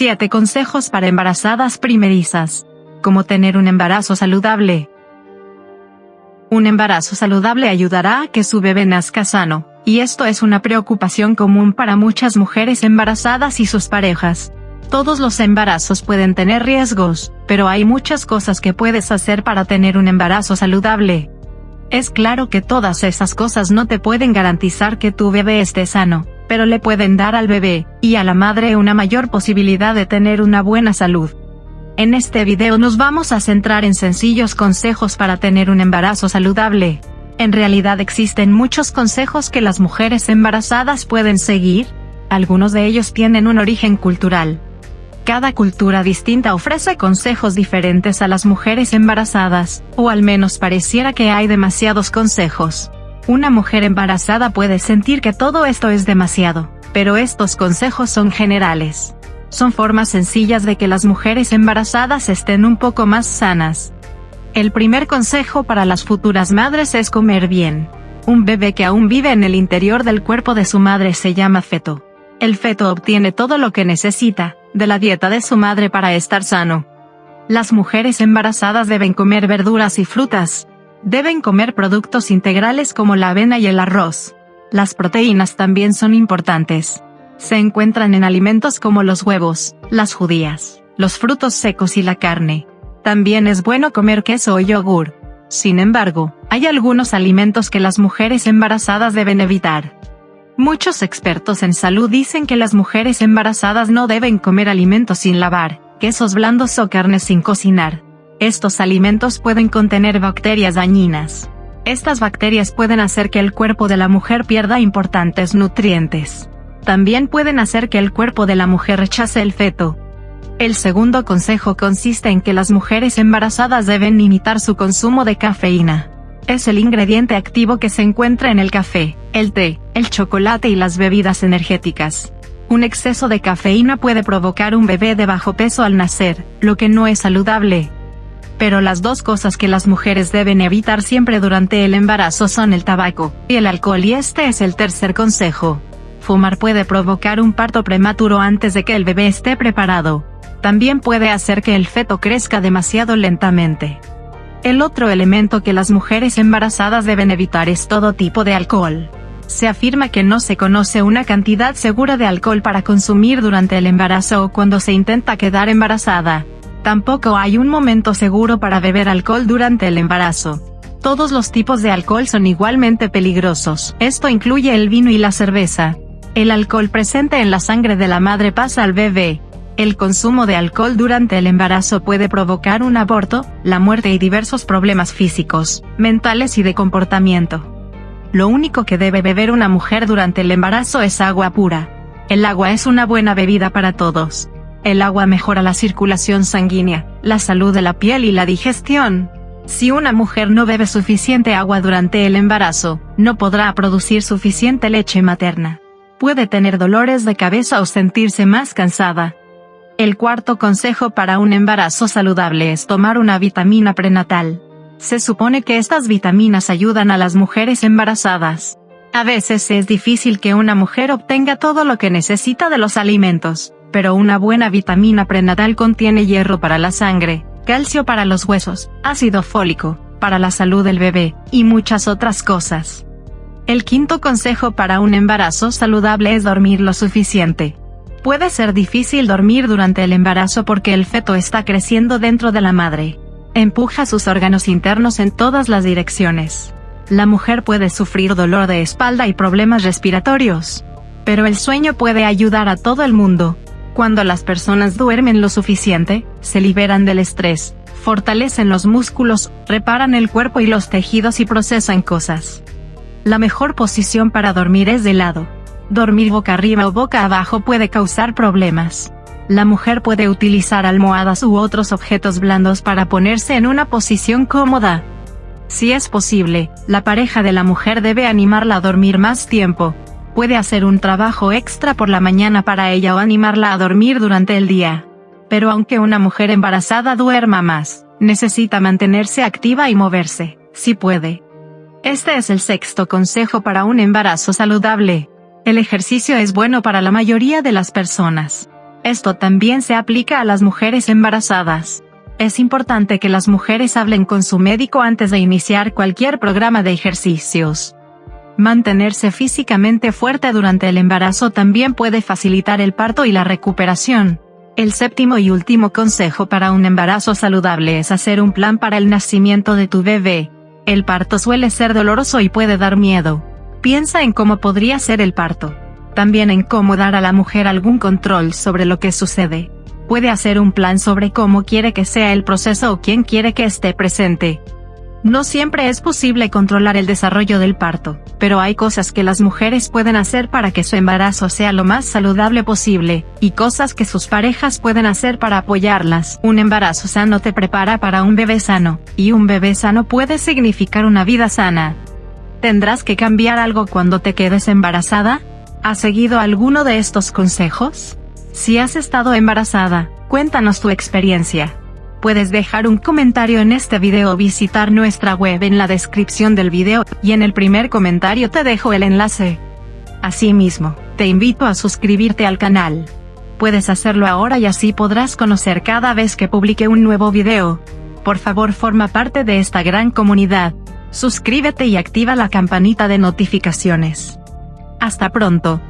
7 consejos para embarazadas primerizas. Cómo tener un embarazo saludable. Un embarazo saludable ayudará a que su bebé nazca sano, y esto es una preocupación común para muchas mujeres embarazadas y sus parejas. Todos los embarazos pueden tener riesgos, pero hay muchas cosas que puedes hacer para tener un embarazo saludable. Es claro que todas esas cosas no te pueden garantizar que tu bebé esté sano, pero le pueden dar al bebé, y a la madre una mayor posibilidad de tener una buena salud. En este video nos vamos a centrar en sencillos consejos para tener un embarazo saludable. En realidad existen muchos consejos que las mujeres embarazadas pueden seguir, algunos de ellos tienen un origen cultural. Cada cultura distinta ofrece consejos diferentes a las mujeres embarazadas, o al menos pareciera que hay demasiados consejos. Una mujer embarazada puede sentir que todo esto es demasiado, pero estos consejos son generales son formas sencillas de que las mujeres embarazadas estén un poco más sanas. El primer consejo para las futuras madres es comer bien. Un bebé que aún vive en el interior del cuerpo de su madre se llama feto. El feto obtiene todo lo que necesita, de la dieta de su madre para estar sano. Las mujeres embarazadas deben comer verduras y frutas. Deben comer productos integrales como la avena y el arroz. Las proteínas también son importantes se encuentran en alimentos como los huevos, las judías, los frutos secos y la carne. También es bueno comer queso o yogur. Sin embargo, hay algunos alimentos que las mujeres embarazadas deben evitar. Muchos expertos en salud dicen que las mujeres embarazadas no deben comer alimentos sin lavar, quesos blandos o carnes sin cocinar. Estos alimentos pueden contener bacterias dañinas. Estas bacterias pueden hacer que el cuerpo de la mujer pierda importantes nutrientes también pueden hacer que el cuerpo de la mujer rechace el feto. El segundo consejo consiste en que las mujeres embarazadas deben limitar su consumo de cafeína. Es el ingrediente activo que se encuentra en el café, el té, el chocolate y las bebidas energéticas. Un exceso de cafeína puede provocar un bebé de bajo peso al nacer, lo que no es saludable. Pero las dos cosas que las mujeres deben evitar siempre durante el embarazo son el tabaco y el alcohol y este es el tercer consejo. Fumar puede provocar un parto prematuro antes de que el bebé esté preparado. También puede hacer que el feto crezca demasiado lentamente. El otro elemento que las mujeres embarazadas deben evitar es todo tipo de alcohol. Se afirma que no se conoce una cantidad segura de alcohol para consumir durante el embarazo o cuando se intenta quedar embarazada. Tampoco hay un momento seguro para beber alcohol durante el embarazo. Todos los tipos de alcohol son igualmente peligrosos. Esto incluye el vino y la cerveza. El alcohol presente en la sangre de la madre pasa al bebé. El consumo de alcohol durante el embarazo puede provocar un aborto, la muerte y diversos problemas físicos, mentales y de comportamiento. Lo único que debe beber una mujer durante el embarazo es agua pura. El agua es una buena bebida para todos. El agua mejora la circulación sanguínea, la salud de la piel y la digestión. Si una mujer no bebe suficiente agua durante el embarazo, no podrá producir suficiente leche materna puede tener dolores de cabeza o sentirse más cansada. El cuarto consejo para un embarazo saludable es tomar una vitamina prenatal. Se supone que estas vitaminas ayudan a las mujeres embarazadas. A veces es difícil que una mujer obtenga todo lo que necesita de los alimentos, pero una buena vitamina prenatal contiene hierro para la sangre, calcio para los huesos, ácido fólico, para la salud del bebé, y muchas otras cosas. El quinto consejo para un embarazo saludable es dormir lo suficiente. Puede ser difícil dormir durante el embarazo porque el feto está creciendo dentro de la madre. Empuja sus órganos internos en todas las direcciones. La mujer puede sufrir dolor de espalda y problemas respiratorios. Pero el sueño puede ayudar a todo el mundo. Cuando las personas duermen lo suficiente, se liberan del estrés, fortalecen los músculos, reparan el cuerpo y los tejidos y procesan cosas. La mejor posición para dormir es de lado. Dormir boca arriba o boca abajo puede causar problemas. La mujer puede utilizar almohadas u otros objetos blandos para ponerse en una posición cómoda. Si es posible, la pareja de la mujer debe animarla a dormir más tiempo. Puede hacer un trabajo extra por la mañana para ella o animarla a dormir durante el día. Pero aunque una mujer embarazada duerma más, necesita mantenerse activa y moverse, si puede. Este es el sexto consejo para un embarazo saludable. El ejercicio es bueno para la mayoría de las personas. Esto también se aplica a las mujeres embarazadas. Es importante que las mujeres hablen con su médico antes de iniciar cualquier programa de ejercicios. Mantenerse físicamente fuerte durante el embarazo también puede facilitar el parto y la recuperación. El séptimo y último consejo para un embarazo saludable es hacer un plan para el nacimiento de tu bebé. El parto suele ser doloroso y puede dar miedo. Piensa en cómo podría ser el parto. También en cómo dar a la mujer algún control sobre lo que sucede puede hacer un plan sobre cómo quiere que sea el proceso o quién quiere que esté presente. No siempre es posible controlar el desarrollo del parto, pero hay cosas que las mujeres pueden hacer para que su embarazo sea lo más saludable posible, y cosas que sus parejas pueden hacer para apoyarlas. Un embarazo sano te prepara para un bebé sano, y un bebé sano puede significar una vida sana. ¿Tendrás que cambiar algo cuando te quedes embarazada? ¿Has seguido alguno de estos consejos? Si has estado embarazada, cuéntanos tu experiencia. Puedes dejar un comentario en este video o visitar nuestra web en la descripción del video, y en el primer comentario te dejo el enlace. Asimismo, te invito a suscribirte al canal. Puedes hacerlo ahora y así podrás conocer cada vez que publique un nuevo video. Por favor forma parte de esta gran comunidad. Suscríbete y activa la campanita de notificaciones. Hasta pronto.